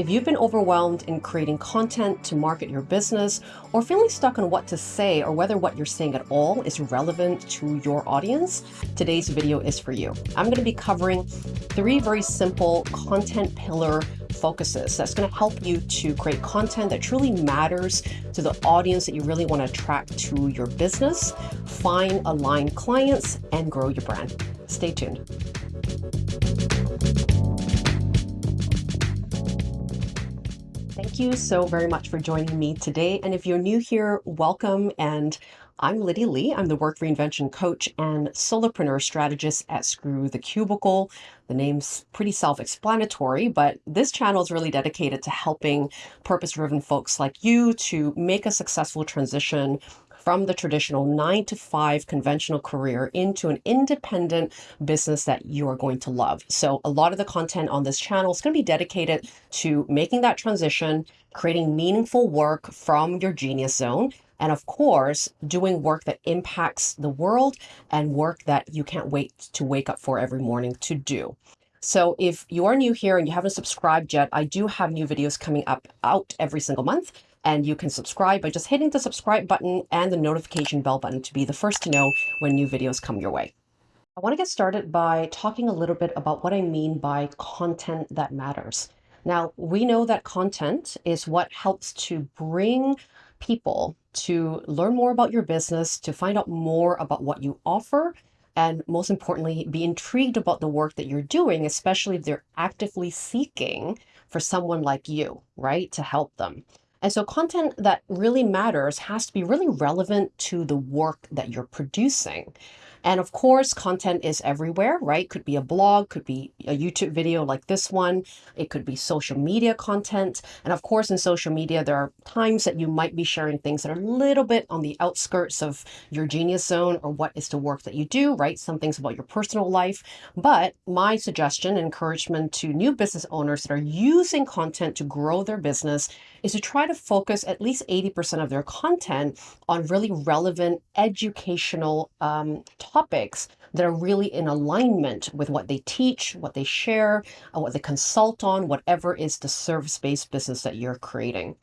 If you've been overwhelmed in creating content to market your business or feeling stuck on what to say or whether what you're saying at all is relevant to your audience, today's video is for you. I'm going to be covering three very simple content pillar focuses that's going to help you to create content that truly matters to the audience that you really want to attract to your business, find aligned clients, and grow your brand. Stay tuned. You so very much for joining me today. And if you're new here, welcome. And I'm Lydia Lee. I'm the Work Reinvention Coach and Solopreneur Strategist at Screw the Cubicle. The name's pretty self-explanatory, but this channel is really dedicated to helping purpose-driven folks like you to make a successful transition from the traditional nine to five conventional career into an independent business that you are going to love. So a lot of the content on this channel is going to be dedicated to making that transition, creating meaningful work from your genius zone, and of course, doing work that impacts the world and work that you can't wait to wake up for every morning to do. So if you are new here and you haven't subscribed yet, I do have new videos coming up out every single month and you can subscribe by just hitting the subscribe button and the notification bell button to be the first to know when new videos come your way. I want to get started by talking a little bit about what I mean by content that matters. Now, we know that content is what helps to bring people to learn more about your business, to find out more about what you offer, and most importantly, be intrigued about the work that you're doing, especially if they're actively seeking for someone like you, right, to help them. And so content that really matters has to be really relevant to the work that you're producing. And of course, content is everywhere, right? Could be a blog, could be a YouTube video like this one. It could be social media content. And of course, in social media, there are times that you might be sharing things that are a little bit on the outskirts of your genius zone or what is the work that you do, right? Some things about your personal life. But my suggestion encouragement to new business owners that are using content to grow their business is to try to focus at least 80% of their content on really relevant educational um, topics that are really in alignment with what they teach, what they share, uh, what they consult on, whatever is the service-based business that you're creating.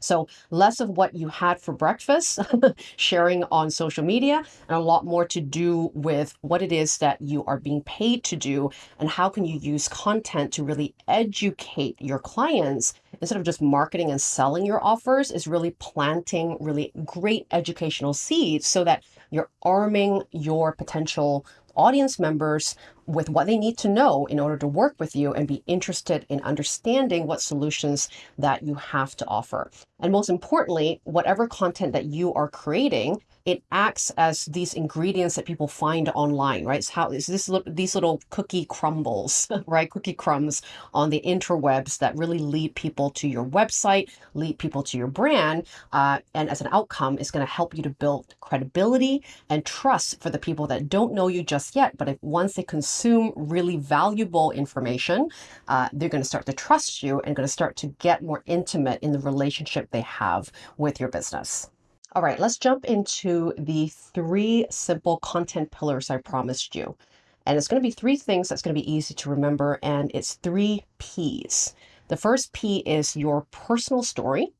So less of what you had for breakfast, sharing on social media, and a lot more to do with what it is that you are being paid to do and how can you use content to really educate your clients instead of just marketing and selling your offers is really planting really great educational seeds so that you're arming your potential audience members with what they need to know in order to work with you and be interested in understanding what solutions that you have to offer. And most importantly, whatever content that you are creating, it acts as these ingredients that people find online, right? It's how is this these little cookie crumbles, right? Cookie crumbs on the interwebs that really lead people to your website, lead people to your brand, uh, and as an outcome, is going to help you to build credibility and trust for the people that don't know you just yet, but if once they consume really valuable information, uh, they're going to start to trust you and going to start to get more intimate in the relationship they have with your business. All right, let's jump into the three simple content pillars I promised you. And it's going to be three things that's going to be easy to remember, and it's three P's. The first P is your personal story.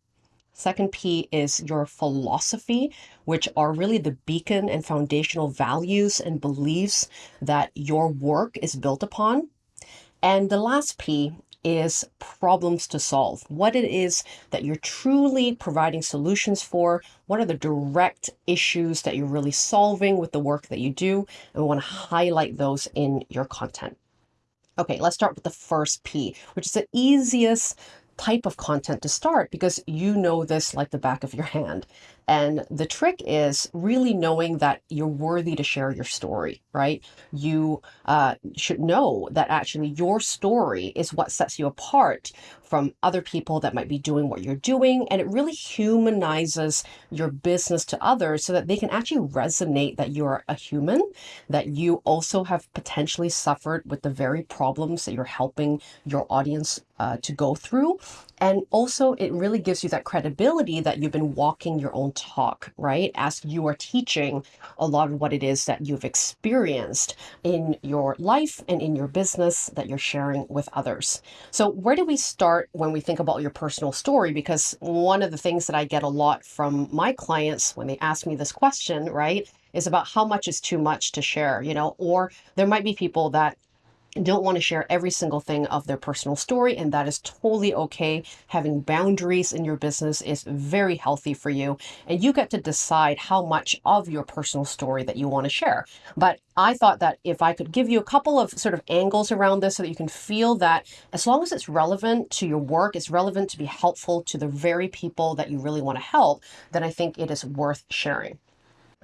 Second P is your philosophy, which are really the beacon and foundational values and beliefs that your work is built upon. And the last P is problems to solve, what it is that you're truly providing solutions for, what are the direct issues that you're really solving with the work that you do, and we want to highlight those in your content. Okay, let's start with the first P, which is the easiest type of content to start because you know this like the back of your hand. And the trick is really knowing that you're worthy to share your story, right? You uh, should know that actually your story is what sets you apart from other people that might be doing what you're doing. And it really humanizes your business to others so that they can actually resonate that you're a human, that you also have potentially suffered with the very problems that you're helping your audience uh, to go through. And also it really gives you that credibility that you've been walking your own talk, right? As you are teaching a lot of what it is that you've experienced in your life and in your business that you're sharing with others. So, where do we start when we think about your personal story? Because one of the things that I get a lot from my clients when they ask me this question, right, is about how much is too much to share, you know, or there might be people that don't want to share every single thing of their personal story, and that is totally okay. Having boundaries in your business is very healthy for you, and you get to decide how much of your personal story that you want to share. But I thought that if I could give you a couple of sort of angles around this so that you can feel that as long as it's relevant to your work, it's relevant to be helpful to the very people that you really want to help, then I think it is worth sharing.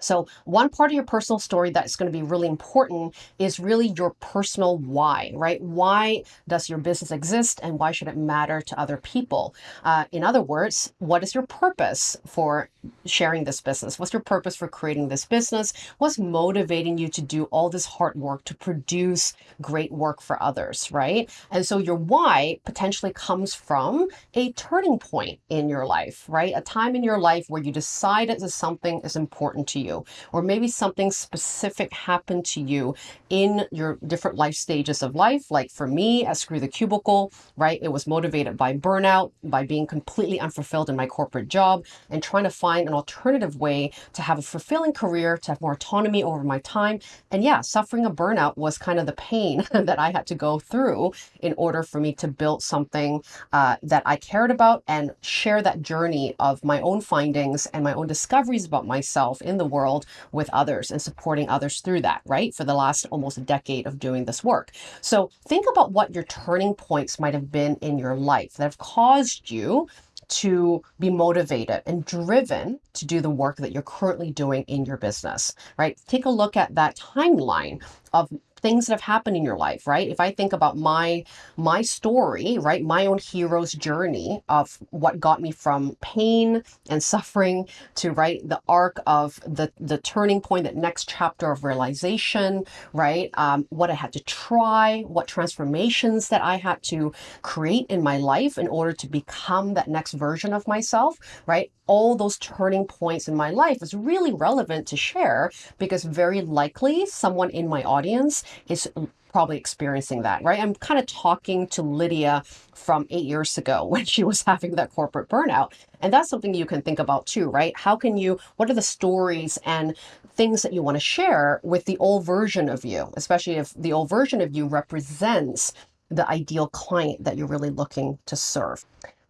So, one part of your personal story that's going to be really important is really your personal why, right? Why does your business exist and why should it matter to other people? Uh, in other words, what is your purpose for sharing this business? What's your purpose for creating this business? What's motivating you to do all this hard work to produce great work for others, right? And so, your why potentially comes from a turning point in your life, right? A time in your life where you decided that something is important to you you, or maybe something specific happened to you in your different life stages of life. Like for me, at Screw the Cubicle, right? It was motivated by burnout, by being completely unfulfilled in my corporate job, and trying to find an alternative way to have a fulfilling career, to have more autonomy over my time. And yeah, suffering a burnout was kind of the pain that I had to go through in order for me to build something uh, that I cared about and share that journey of my own findings and my own discoveries about myself in the world world with others and supporting others through that, right? For the last almost a decade of doing this work. So think about what your turning points might have been in your life that have caused you to be motivated and driven to do the work that you're currently doing in your business, right? Take a look at that timeline of things that have happened in your life, right? If I think about my my story, right, my own hero's journey of what got me from pain and suffering to right the arc of the the turning point, that next chapter of realization, right? Um, what I had to try, what transformations that I had to create in my life in order to become that next version of myself, right? all those turning points in my life is really relevant to share because very likely someone in my audience is probably experiencing that, right? I'm kind of talking to Lydia from eight years ago when she was having that corporate burnout. And that's something you can think about too, right? How can you, what are the stories and things that you want to share with the old version of you, especially if the old version of you represents the ideal client that you're really looking to serve?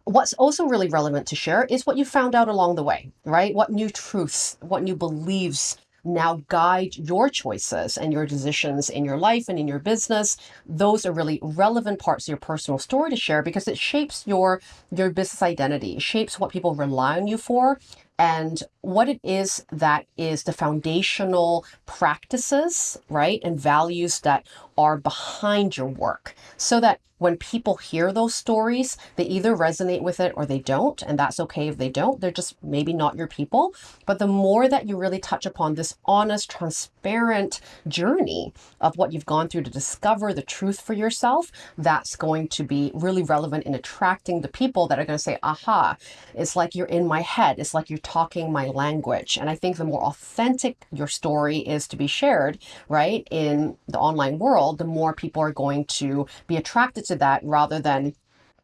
What's also really relevant to share is what you found out along the way, right? What new truths, what new beliefs now guide your choices and your decisions in your life and in your business. Those are really relevant parts of your personal story to share because it shapes your your business identity. Shapes what people rely on you for and what it is that is the foundational practices right and values that are behind your work so that when people hear those stories, they either resonate with it or they don't. And that's okay if they don't. They're just maybe not your people. But the more that you really touch upon this honest, transparent journey of what you've gone through to discover the truth for yourself, that's going to be really relevant in attracting the people that are going to say, aha, it's like you're in my head. It's like you're talking my language. And I think the more authentic your story is to be shared, right, in the online world, the more people are going to be attracted to that rather than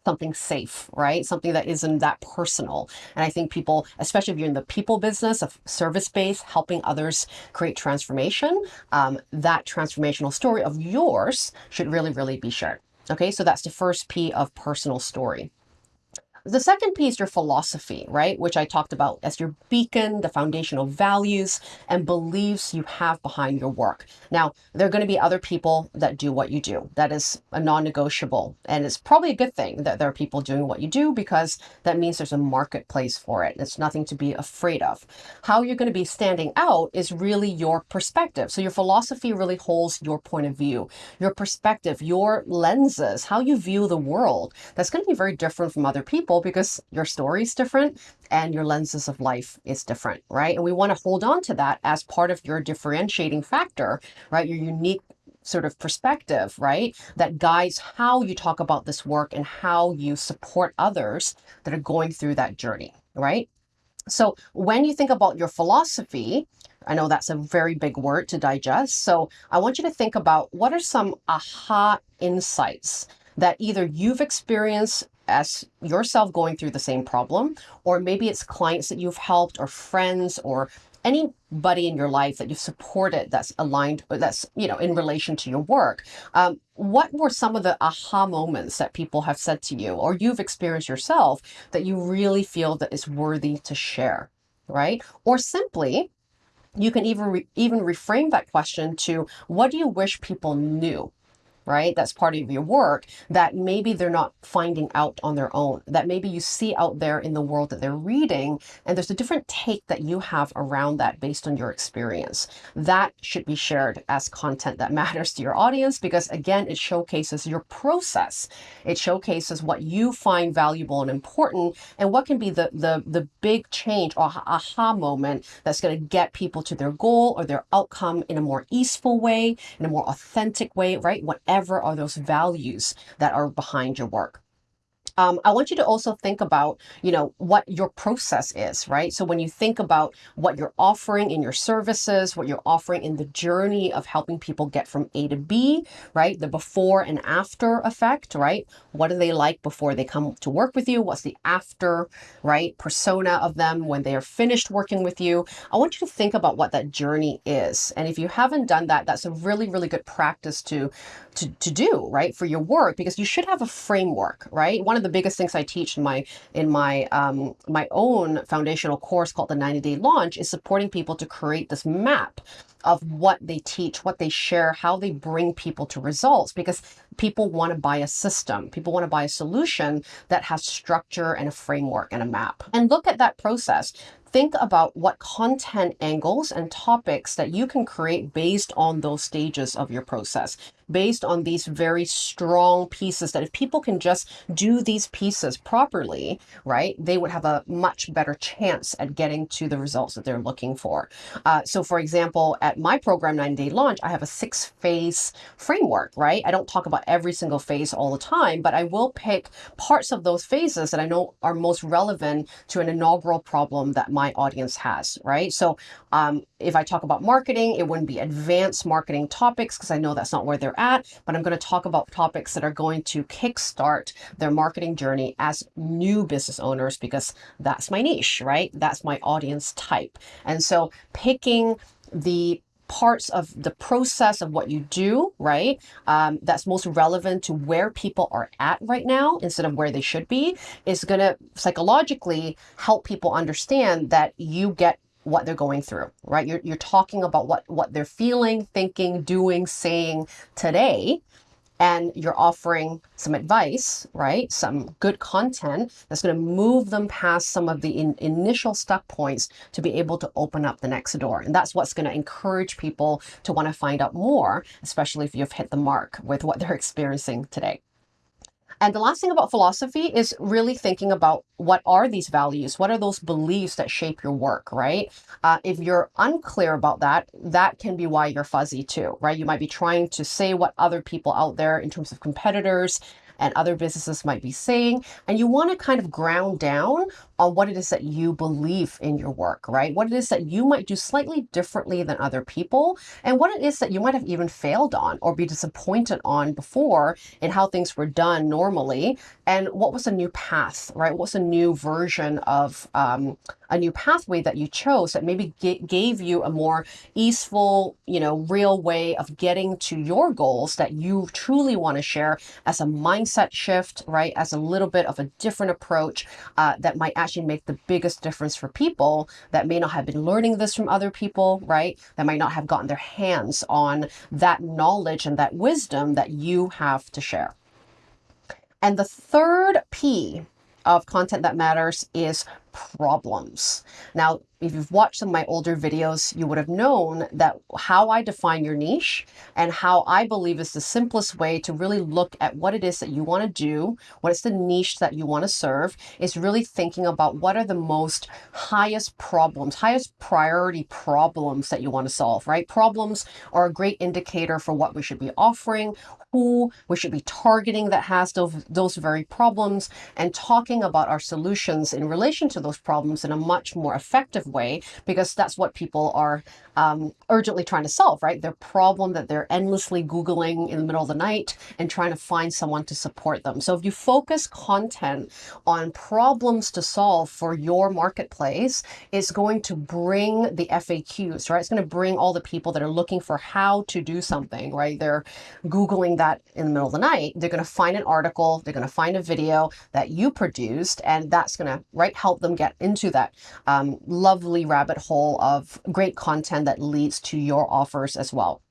something safe, right? Something that isn't that personal. And I think people, especially if you're in the people business of service based, helping others create transformation, um, that transformational story of yours should really, really be shared. Okay, so that's the first P of personal story. The second piece, your philosophy, right? Which I talked about as your beacon, the foundational values and beliefs you have behind your work. Now, there are going to be other people that do what you do. That is a non negotiable. And it's probably a good thing that there are people doing what you do because that means there's a marketplace for it. It's nothing to be afraid of. How you're going to be standing out is really your perspective. So your philosophy really holds your point of view, your perspective, your lenses, how you view the world. That's going to be very different from other people because your story is different and your lenses of life is different, right? And we want to hold on to that as part of your differentiating factor, right? Your unique sort of perspective, right? That guides how you talk about this work and how you support others that are going through that journey, right? So when you think about your philosophy, I know that's a very big word to digest. So I want you to think about what are some aha insights that either you've experienced as yourself going through the same problem, or maybe it's clients that you've helped, or friends, or anybody in your life that you've supported that's aligned, that's, you know, in relation to your work. Um, what were some of the aha moments that people have said to you, or you've experienced yourself that you really feel that is worthy to share, right? Or simply, you can even re- even reframe that question to what do you wish people knew right? That's part of your work that maybe they're not finding out on their own, that maybe you see out there in the world that they're reading, and there's a different take that you have around that based on your experience. That should be shared as content that matters to your audience because, again, it showcases your process. It showcases what you find valuable and important, and what can be the, the, the big change or aha moment that's going to get people to their goal or their outcome in a more easeful way, in a more authentic way, right? Whatever whatever are those values that are behind your work um, I want you to also think about, you know, what your process is, right? So when you think about what you're offering in your services, what you're offering in the journey of helping people get from A to B, right? The before and after effect, right? What are they like before they come to work with you? What's the after, right? Persona of them when they are finished working with you. I want you to think about what that journey is. And if you haven't done that, that's a really, really good practice to, to, to do, right? For your work, because you should have a framework, right? One of the the biggest things I teach in my in my um, my own foundational course called the 90 Day Launch is supporting people to create this map of what they teach, what they share, how they bring people to results because people want to buy a system. People want to buy a solution that has structure and a framework and a map. And look at that process think about what content angles and topics that you can create based on those stages of your process based on these very strong pieces that if people can just do these pieces properly, right, they would have a much better chance at getting to the results that they're looking for. Uh, so, for example, at my program, 90 Day Launch, I have a six phase framework, right? I don't talk about every single phase all the time, but I will pick parts of those phases that I know are most relevant to an inaugural problem that my audience has, right? So, um, if I talk about marketing, it wouldn't be advanced marketing topics because I know that's not where they're at, but I'm going to talk about topics that are going to kickstart their marketing journey as new business owners because that's my niche, right? That's my audience type. And so picking the parts of the process of what you do, right? Um, that's most relevant to where people are at right now instead of where they should be is going to psychologically help people understand that you get what they're going through, right? You're, you're talking about what, what they're feeling, thinking, doing, saying today. And you're offering some advice, right? Some good content that's going to move them past some of the in, initial stuck points to be able to open up the next door. And that's what's going to encourage people to want to find out more, especially if you've hit the mark with what they're experiencing today. And the last thing about philosophy is really thinking about what are these values? What are those beliefs that shape your work, right? Uh, if you're unclear about that, that can be why you're fuzzy too, right? You might be trying to say what other people out there in terms of competitors and other businesses might be saying. And you want to kind of ground down on what it is that you believe in your work, right? What it is that you might do slightly differently than other people, and what it is that you might have even failed on or be disappointed on before in how things were done normally, and what was a new path, right? What's a new version of um, a new pathway that you chose that maybe gave you a more easeful, you know, real way of getting to your goals that you truly want to share as a mindset shift, right? As a little bit of a different approach uh, that might actually make the biggest difference for people that may not have been learning this from other people, right? That might not have gotten their hands on that knowledge and that wisdom that you have to share. And the third P of content that matters is problems. Now, if you've watched some of my older videos, you would have known that how I define your niche and how I believe is the simplest way to really look at what it is that you want to do, what is the niche that you want to serve, is really thinking about what are the most highest problems, highest priority problems that you want to solve, right? Problems are a great indicator for what we should be offering, who we should be targeting that has those, those very problems and talking about our solutions in relation to those problems in a much more effective way because that's what people are um, urgently trying to solve, right? Their problem that they're endlessly Googling in the middle of the night and trying to find someone to support them. So if you focus content on problems to solve for your marketplace, it's going to bring the FAQs, right? It's going to bring all the people that are looking for how to do something, right? They're Googling that in the middle of the night. They're going to find an article, they're going to find a video that you produced, and that's going to, right, help them get into that um, lovely rabbit hole of great content that leads to your offers as well.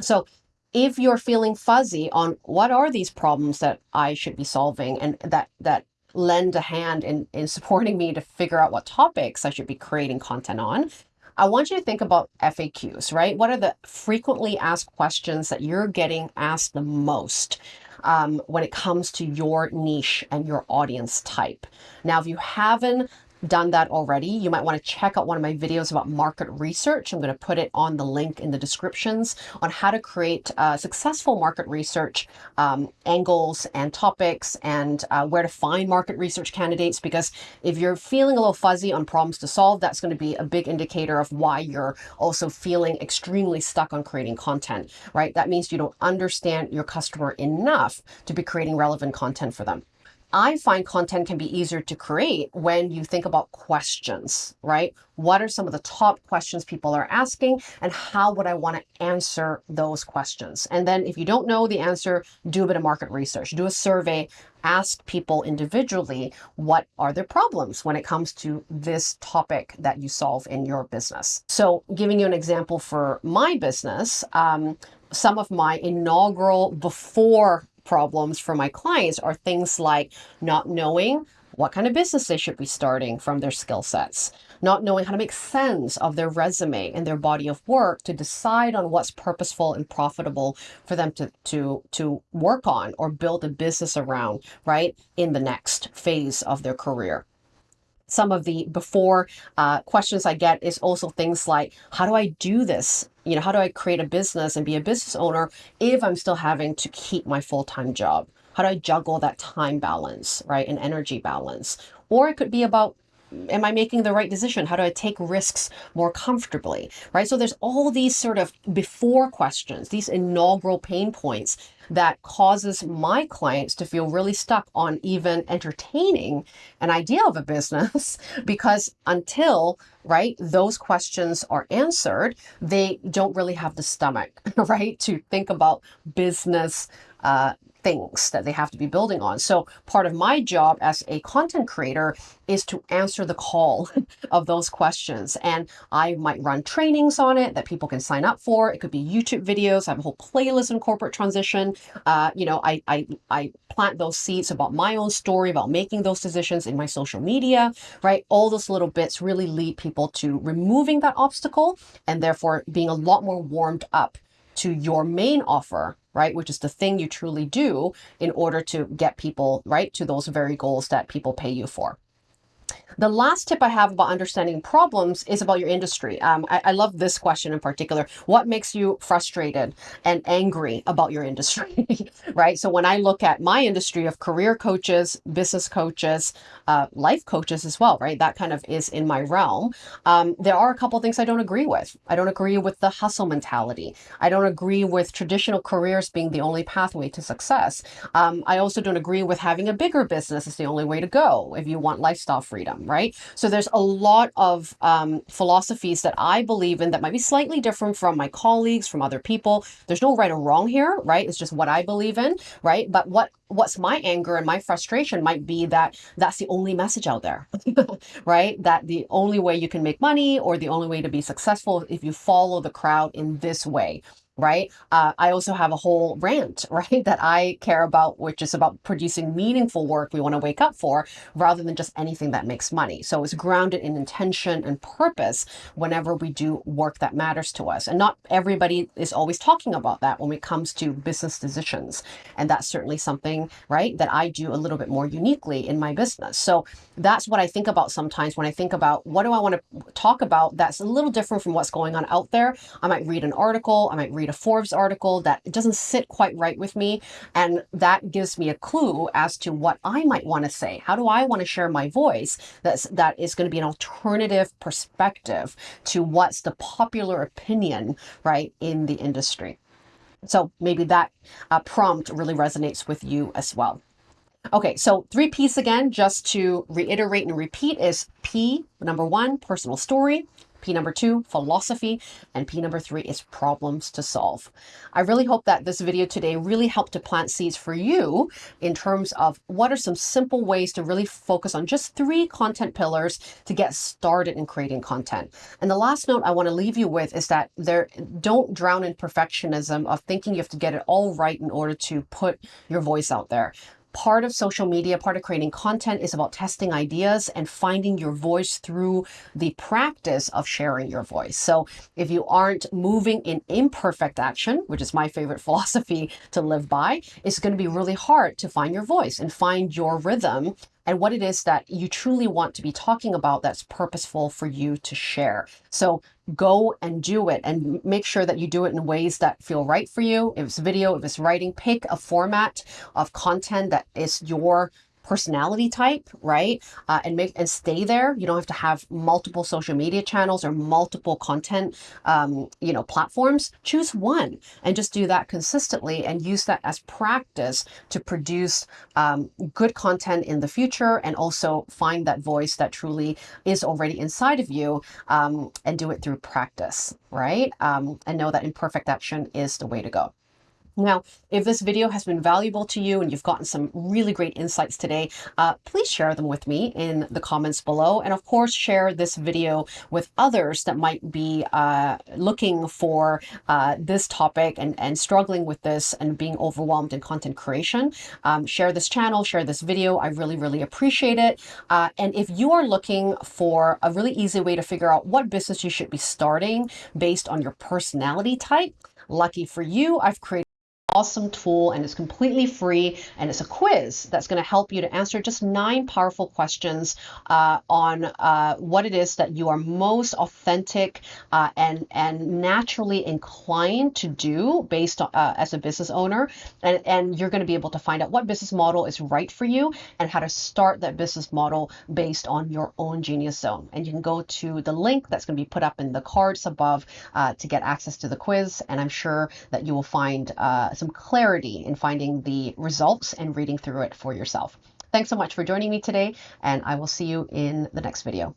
So if you're feeling fuzzy on what are these problems that I should be solving and that that lend a hand in, in supporting me to figure out what topics I should be creating content on, I want you to think about FAQs, right? What are the frequently asked questions that you're getting asked the most um, when it comes to your niche and your audience type? Now, if you haven't done that already, you might want to check out one of my videos about market research. I'm going to put it on the link in the descriptions on how to create uh, successful market research um, angles and topics and uh, where to find market research candidates. Because if you're feeling a little fuzzy on problems to solve, that's going to be a big indicator of why you're also feeling extremely stuck on creating content, right? That means you don't understand your customer enough to be creating relevant content for them. I find content can be easier to create when you think about questions, right? What are some of the top questions people are asking and how would I want to answer those questions? And then if you don't know the answer, do a bit of market research, do a survey, ask people individually what are their problems when it comes to this topic that you solve in your business. So giving you an example for my business, um, some of my inaugural before problems for my clients are things like not knowing what kind of business they should be starting from their skill sets, not knowing how to make sense of their resume and their body of work to decide on what's purposeful and profitable for them to, to, to work on or build a business around, right, in the next phase of their career some of the before uh, questions I get is also things like, how do I do this? You know, how do I create a business and be a business owner if I'm still having to keep my full-time job? How do I juggle that time balance, right? And energy balance? Or it could be about am I making the right decision? How do I take risks more comfortably? Right. So there's all these sort of before questions, these inaugural pain points that causes my clients to feel really stuck on even entertaining an idea of a business. Because until right those questions are answered they don't really have the stomach right to think about business uh, things that they have to be building on. So part of my job as a content creator is to answer the call of those questions. And I might run trainings on it that people can sign up for. It could be YouTube videos. I have a whole playlist on corporate transition. Uh, you know, I, I, I plant those seeds about my own story, about making those decisions in my social media, right? All those little bits really lead people to removing that obstacle and therefore being a lot more warmed up to your main offer right? Which is the thing you truly do in order to get people, right, to those very goals that people pay you for. The last tip I have about understanding problems is about your industry. Um, I, I, love this question in particular. What makes you frustrated and angry about your industry, right? So when I look at my industry of career coaches, business coaches, uh, life coaches as well, right? That kind of is in my realm. Um, there are a couple things I don't agree with. I don't agree with the hustle mentality. I don't agree with traditional careers being the only pathway to success. Um, I also don't agree with having a bigger business is the only way to go if you want lifestyle freedom right? So there's a lot of um, philosophies that I believe in that might be slightly different from my colleagues, from other people. There's no right or wrong here, right? It's just what I believe in, right? But what what's my anger and my frustration might be that that's the only message out there, right? That the only way you can make money or the only way to be successful if you follow the crowd in this way right? Uh, I also have a whole rant, right, that I care about, which is about producing meaningful work we want to wake up for rather than just anything that makes money. So it's grounded in intention and purpose whenever we do work that matters to us. And not everybody is always talking about that when it comes to business decisions. And that's certainly something, right, that I do a little bit more uniquely in my business. So that's what I think about sometimes when I think about what do I want to talk about that's a little different from what's going on out there. I might read an article, I might read read a Forbes article that doesn't sit quite right with me. And that gives me a clue as to what I might want to say. How do I want to share my voice that's, that is going to be an alternative perspective to what's the popular opinion, right, in the industry. So maybe that uh, prompt really resonates with you as well. Okay, so three P's again, just to reiterate and repeat is P, number one, personal story. P number two, philosophy, and P number three is problems to solve. I really hope that this video today really helped to plant seeds for you in terms of what are some simple ways to really focus on just three content pillars to get started in creating content. And the last note I want to leave you with is that there don't drown in perfectionism of thinking you have to get it all right in order to put your voice out there part of social media, part of creating content is about testing ideas and finding your voice through the practice of sharing your voice. So if you aren't moving in imperfect action, which is my favorite philosophy to live by, it's going to be really hard to find your voice and find your rhythm and what it is that you truly want to be talking about that's purposeful for you to share. So go and do it and make sure that you do it in ways that feel right for you. If it's video, if it's writing, pick a format of content that is your personality type, right? Uh, and make and stay there. You don't have to have multiple social media channels or multiple content, um, you know, platforms. Choose one and just do that consistently and use that as practice to produce um, good content in the future and also find that voice that truly is already inside of you um, and do it through practice, right? Um, and know that imperfect action is the way to go. Now, if this video has been valuable to you and you've gotten some really great insights today, uh, please share them with me in the comments below. And of course, share this video with others that might be uh, looking for uh, this topic and, and struggling with this and being overwhelmed in content creation. Um, share this channel, share this video. I really, really appreciate it. Uh, and if you are looking for a really easy way to figure out what business you should be starting based on your personality type, lucky for you, I've created awesome tool and it's completely free and it's a quiz that's going to help you to answer just nine powerful questions uh, on uh, what it is that you are most authentic uh, and and naturally inclined to do based on uh, as a business owner. And, and you're going to be able to find out what business model is right for you and how to start that business model based on your own genius zone. And you can go to the link that's going to be put up in the cards above uh, to get access to the quiz and I'm sure that you will find uh, some clarity in finding the results and reading through it for yourself. Thanks so much for joining me today, and I will see you in the next video.